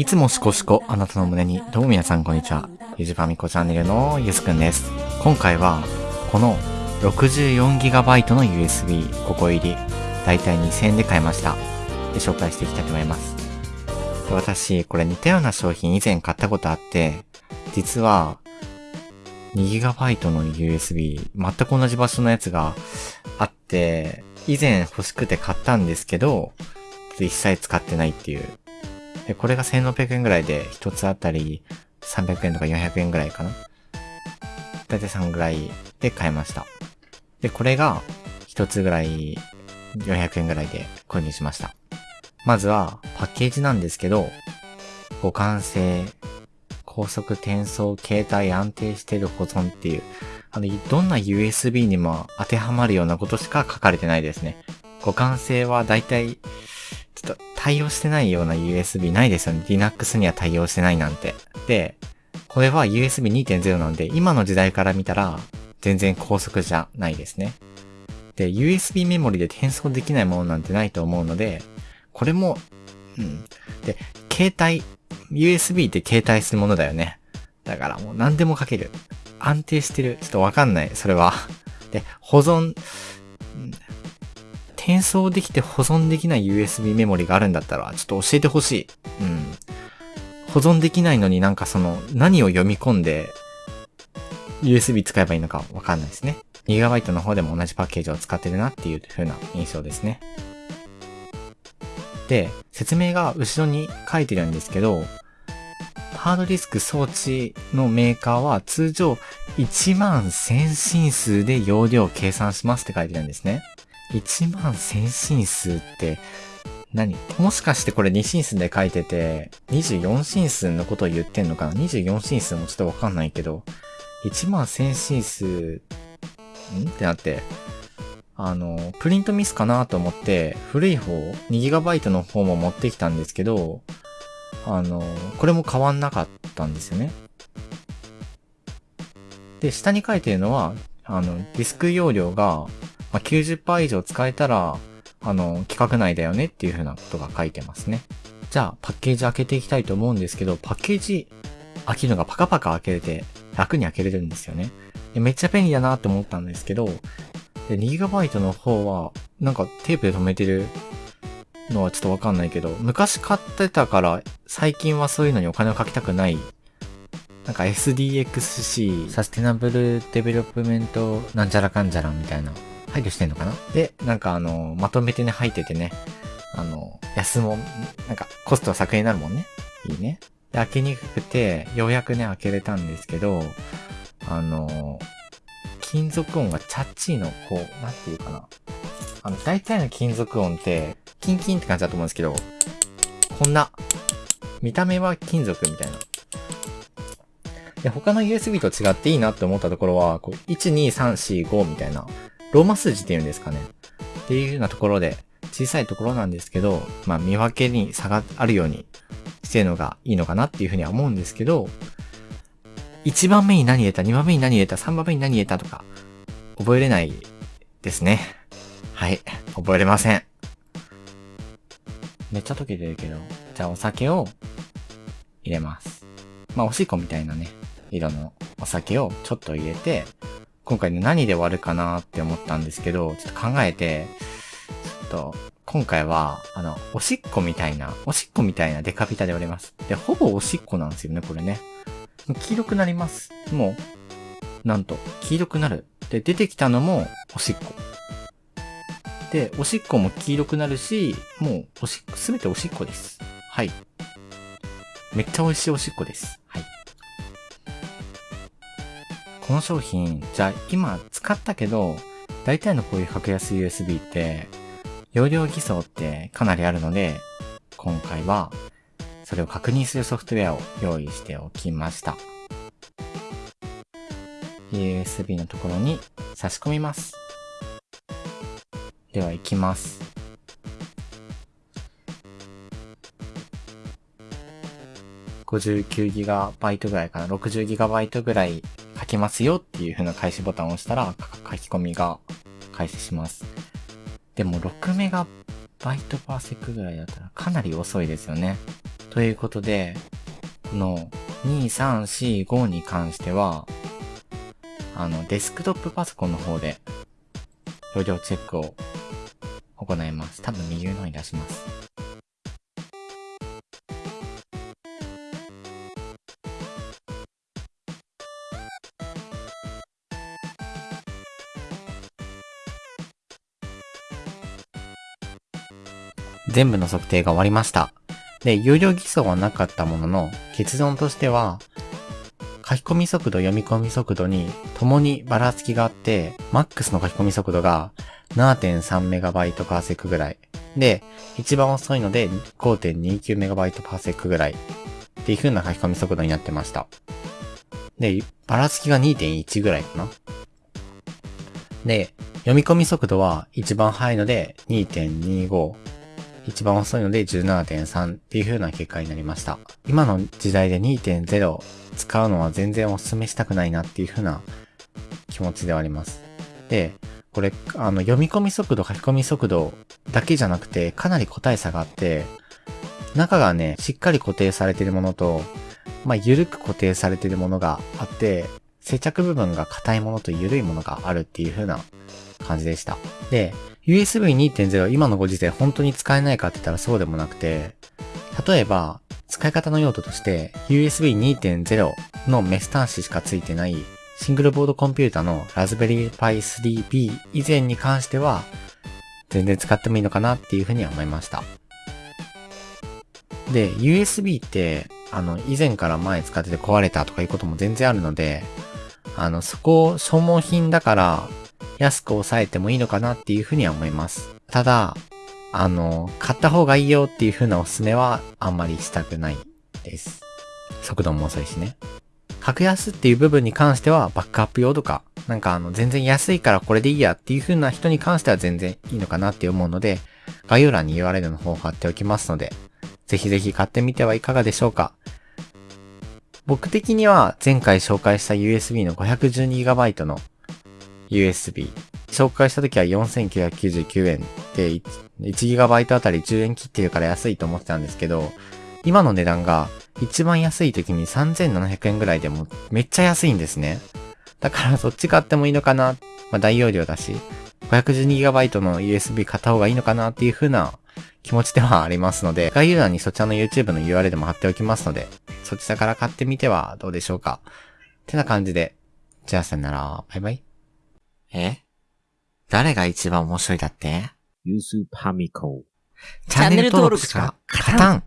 いつもしこしこあなたの胸に、どうも皆さんこんにちは。ゆじぱみこチャンネルのゆすくんです。今回は、この 64GB の USB5 個入り、だいたい2000円で買いました。で、紹介していきたいと思います。私、これ似たような商品以前買ったことあって、実は、2GB の USB、全く同じ場所のやつがあって、以前欲しくて買ったんですけど、一切使ってないっていう。で、これが1600円ぐらいで、一つあたり300円とか400円ぐらいかな。だいたい3ぐらいで買いました。で、これが一つぐらい400円ぐらいで購入しました。まずはパッケージなんですけど、互換性、高速転送、携帯安定してる保存っていう、あの、どんな USB にも当てはまるようなことしか書かれてないですね。互換性はだいたい、ちょっと対応してないような USB ないですよね。Linux には対応してないなんて。で、これは USB 2.0なんで、今の時代から見たら、全然高速じゃないですね。で、USB メモリで転送できないものなんてないと思うので、これも、うん。で、携帯、USB って携帯するものだよね。だからもう何でも書ける。安定してる。ちょっとわかんない。それは。で、保存、転送できて保存できない USB メモリがあるんだったら、ちょっと教えてほしい。うん。保存できないのになんかその、何を読み込んで、USB 使えばいいのかわかんないですね。2GB の方でも同じパッケージを使ってるなっていう風な印象ですね。で、説明が後ろに書いてるんですけど、ハードディスク装置のメーカーは通常1万1000進数で容量を計算しますって書いてるんですね。1万先進数って何？もしかしてこれ2進数で書いてて24進数のことを言ってんのかな ?24 進数もちょっとわかんないけど1万先進数ん？ってなってあの、プリントミスかなと思って古い方 2GB の方も持ってきたんですけどあの、これも変わんなかったんですよね。で、下に書いてるのは、あの、ディスク容量が、まあ、90%以上使えたら、あの、規格内だよねっていう風なことが書いてますね。じゃあ、パッケージ開けていきたいと思うんですけど、パッケージ開けるのがパカパカ開けれて、楽に開けれるんですよね。でめっちゃ便利だなって思ったんですけど、2GB の方は、なんかテープで止めてるのはちょっとわかんないけど、昔買ってたから、最近はそういうのにお金をかけたくない。なんか SDXC、サステナブルデベロップメントなんちゃらかんちゃらみたいな、配慮してんのかな？で、なんかあの、まとめてね、入っててね、あの、安も、なんかコストは削減になるもんね。いいね。で、開けにくくて、ようやくね、開けれたんですけど、あの、金属音がチャッチーの、こう、なんていうかな。あの、大体の金属音って、キンキンって感じだと思うんですけど、こんな、見た目は金属みたいな。で、他の USB と違っていいなって思ったところは、こう、1、2、3、4、5みたいな、ローマ数字っていうんですかね。っていうようなところで、小さいところなんですけど、まあ見分けに差があるようにしてるのがいいのかなっていうふうには思うんですけど、1番目に何入れた、2番目に何入れた、3番目に何入れたとか、覚えれないですね。はい。覚えれません。めっちゃ溶けてるけど。じゃあお酒を入れます。まあおしっこみたいなね、色のお酒をちょっと入れて、今回ね何で割るかなって思ったんですけど、ちょっと考えて、ちょっと、今回は、あの、おしっこみたいな、おしっこみたいなデカビタで割れます。で、ほぼおしっこなんですよね、これね。黄色くなります。もう、なんと、黄色くなる。で、出てきたのも、おしっこ。で、おしっこも黄色くなるし、もう、おしっこ、すべておしっこです。はい。めっちゃ美味しいおしっこです。この商品、じゃあ今使ったけど、大体のこういう格安 USB って、容量偽装ってかなりあるので、今回は、それを確認するソフトウェアを用意しておきました。USB のところに差し込みます。では行きます。59GB ぐらいかな ?60GB ぐらいきますよっていう風な開始ボタンを押したら書き込みが開始します。でも 6MB パーセックぐらいだったらかなり遅いですよね。ということで、この2、3、4、5に関しては、あの、デスクトップパソコンの方で、容量チェックを行います。多分右上の方に出します。全部の測定が終わりました。で、有料偽装はなかったものの、結論としては、書き込み速度、読み込み速度に共にばらつきがあって、マックスの書き込み速度が 7.3MB ぐらい。で、一番遅いので 5.29MB ぐらい。っていう風な書き込み速度になってました。で、ばらつきが2.1ぐらいかな。で、読み込み速度は一番速いので2.25。一番遅いので17.3っていう風な結果になりました。今の時代で2.0使うのは全然お勧めしたくないなっていう風な気持ちではあります。で、これ、あの、読み込み速度、書き込み速度だけじゃなくて、かなり個体差があって、中がね、しっかり固定されているものと、まあ、緩く固定されているものがあって、接着部分が硬いものと緩いものがあるっていう風な感じでした。で、USB 2.0今のご時世本当に使えないかって言ったらそうでもなくて、例えば、使い方の用途として USB 2.0のメス端子しか付いてないシングルボードコンピュータのラズベリーパイ 3B 以前に関しては全然使ってもいいのかなっていうふうには思いました。で、USB って、あの、以前から前使ってて壊れたとかいうことも全然あるので、あの、そこ消耗品だから安く抑えてもいいのかなっていうふうには思います。ただ、あの、買った方がいいよっていう風なおすすめはあんまりしたくないです。速度も遅いしね。格安っていう部分に関してはバックアップ用とか、なんかあの全然安いからこれでいいやっていう風な人に関しては全然いいのかなって思うので、概要欄に URL の方を貼っておきますので、ぜひぜひ買ってみてはいかがでしょうか。僕的には前回紹介した USB の 512GB の USB。紹介した時は4999円で 1GB あたり10円切ってるから安いと思ってたんですけど、今の値段が一番安い時に3700円ぐらいでもめっちゃ安いんですね。だからそっち買ってもいいのかな。まあ大容量だし、512GB の USB 買った方がいいのかなっていう風な気持ちではありますので、概要欄にそちらの YouTube の URL でも貼っておきますので、そちらから買ってみてはどうでしょうか。ってな感じで、じゃあさよなら、バイバイ。え？誰が一番面白いだって？ユースパミコ。チャンネル登録しか勝たん